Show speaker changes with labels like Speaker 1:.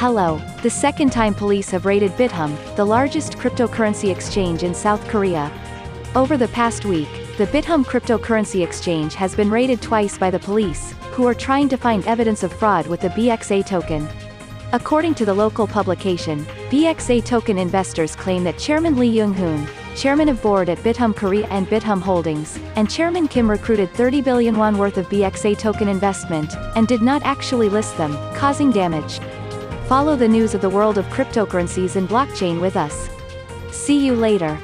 Speaker 1: Hello. The second time police have raided Bithumb, the largest cryptocurrency exchange in South Korea. Over the past week, the Bithumb cryptocurrency exchange has been raided twice by the police, who are trying to find evidence of fraud with the BXA token. According to the local publication, BXA token investors claim that Chairman Lee Young-hoon, chairman of board at Bithumb Korea and Bithumb Holdings, and Chairman Kim recruited 30 billion won worth of BXA token investment, and did not actually list them, causing damage. Follow the news of the world of cryptocurrencies and blockchain with us. See you later.